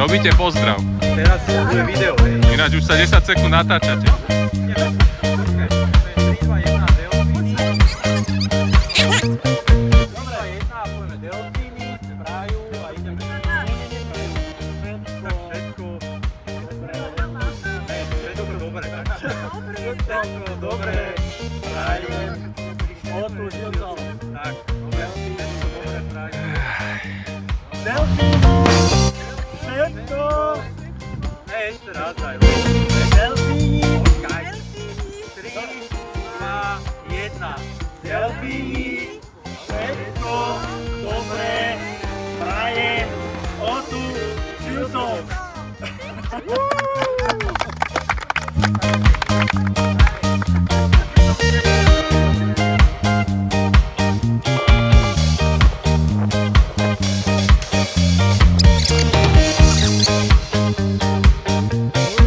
Robíte pozdrav. Teraz bude video. Ináč už sa 10 sekúnd natáčate. Dobre, prajem. Otužil to. Tak, dobre, dobre, prajem. Delfíny, všetko, Hej, ešte raz daj. delfíni, Kaj. 3, 2, 1. delfíni, všetko dobré, prajem žilcov.